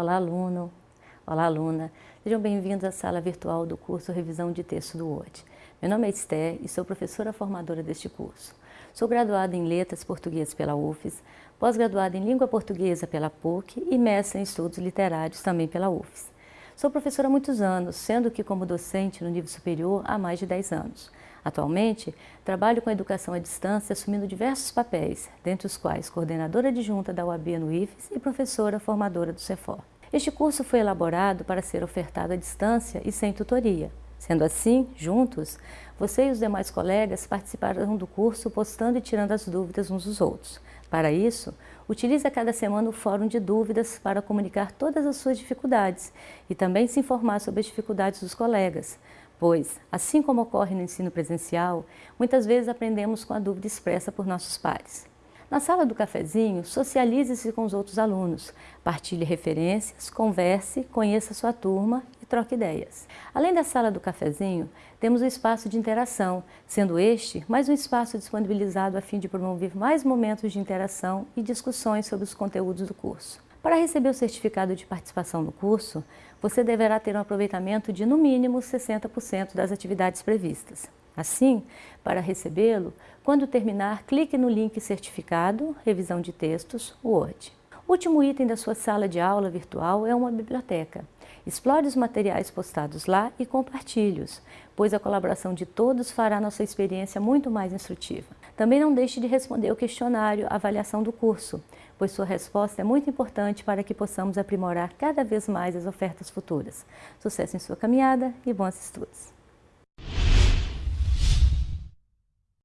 Olá, aluno! Olá, aluna! Sejam bem-vindos à sala virtual do curso Revisão de Texto do Word. Meu nome é Esther e sou professora formadora deste curso. Sou graduada em Letras Português pela UFES, pós-graduada em Língua Portuguesa pela PUC e mestre em Estudos Literários também pela UFES. Sou professora há muitos anos, sendo que como docente no nível superior há mais de 10 anos. Atualmente, trabalho com educação à distância assumindo diversos papéis, dentre os quais coordenadora adjunta da UAB no IFES e professora formadora do CEFOR. Este curso foi elaborado para ser ofertado à distância e sem tutoria. Sendo assim, juntos, você e os demais colegas participarão do curso postando e tirando as dúvidas uns dos outros. Para isso, utilize a cada semana o Fórum de Dúvidas para comunicar todas as suas dificuldades e também se informar sobre as dificuldades dos colegas, pois, assim como ocorre no ensino presencial, muitas vezes aprendemos com a dúvida expressa por nossos pares. Na sala do cafezinho, socialize-se com os outros alunos, partilhe referências, converse, conheça sua turma e troque ideias. Além da sala do cafezinho, temos o espaço de interação, sendo este mais um espaço disponibilizado a fim de promover mais momentos de interação e discussões sobre os conteúdos do curso. Para receber o certificado de participação no curso, você deverá ter um aproveitamento de no mínimo 60% das atividades previstas. Assim, para recebê-lo, quando terminar, clique no link Certificado, Revisão de Textos, Word. O último item da sua sala de aula virtual é uma biblioteca. Explore os materiais postados lá e compartilhe-os, pois a colaboração de todos fará nossa experiência muito mais instrutiva. Também não deixe de responder o questionário avaliação do curso, pois sua resposta é muito importante para que possamos aprimorar cada vez mais as ofertas futuras. Sucesso em sua caminhada e bons estudos!